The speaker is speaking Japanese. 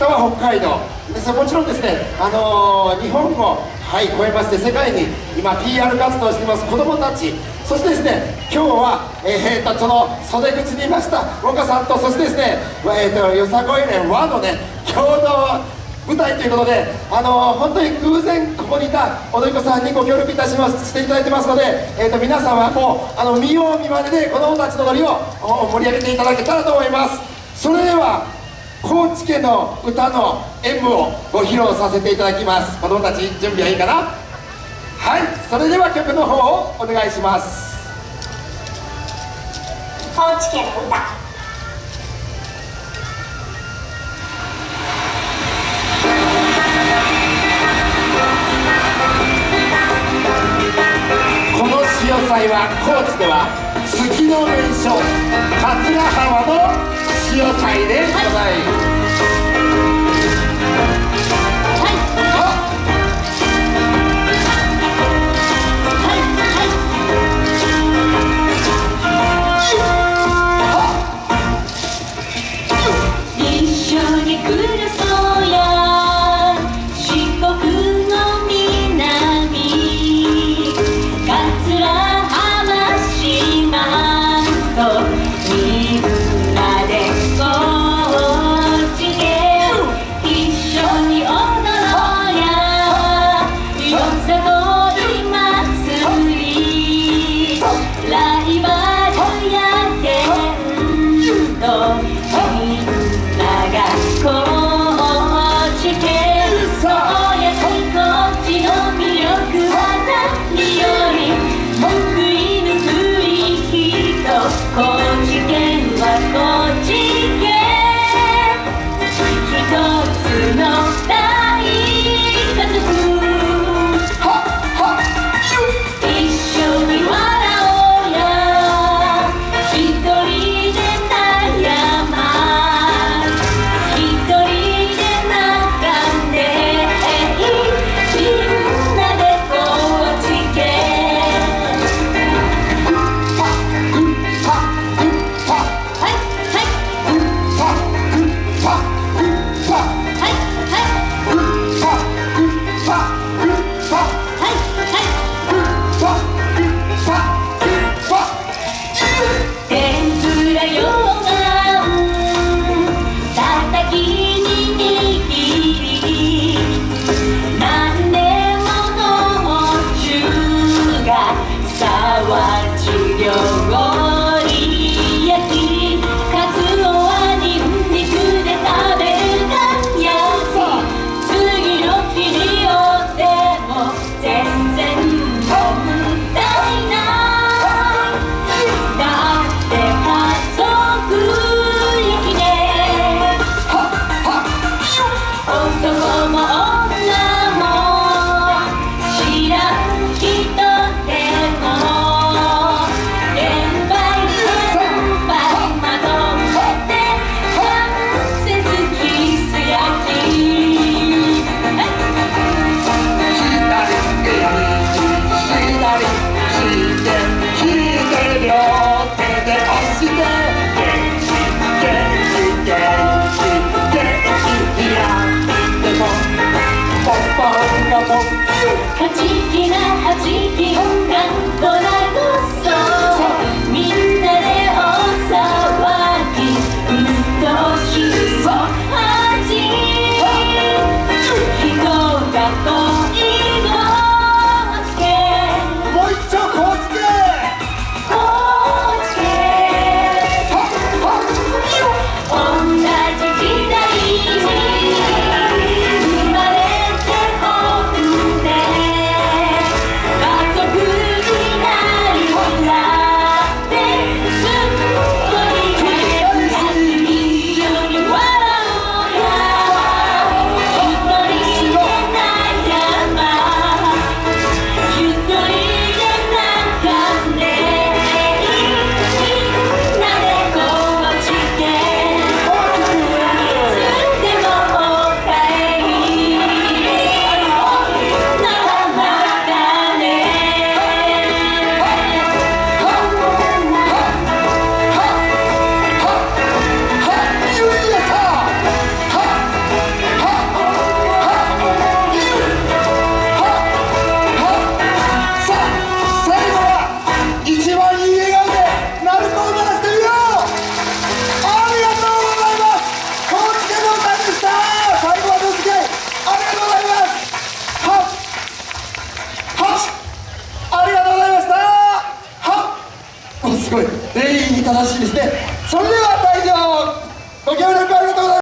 北は北海道。ですもちろんですね、あのー、日本を、はい、超えまして世界に今 PR 活動しています子どもたち。そしてですね今日は、えー、とその袖口にいました岡さんとそしてですね、えーと、よさこい連和のね共同舞台ということで、あのー、本当に偶然ここにいた踊り子さんにご協力いたしますしていただいてますので、えー、と皆様もうあの見よう見まねで子どもたちの踊りを盛り上げていただけたらと思います。それでは高知県の歌の演舞をご披露させていただきます。子供たち準備はいいかな？はいそれでは曲の方をお願いします。高知県の歌。回は高知では月の名所桂浜の潮祭でございます。ما ما ごい全員に正しいですね。それでは退場ご協力ありがとうございます。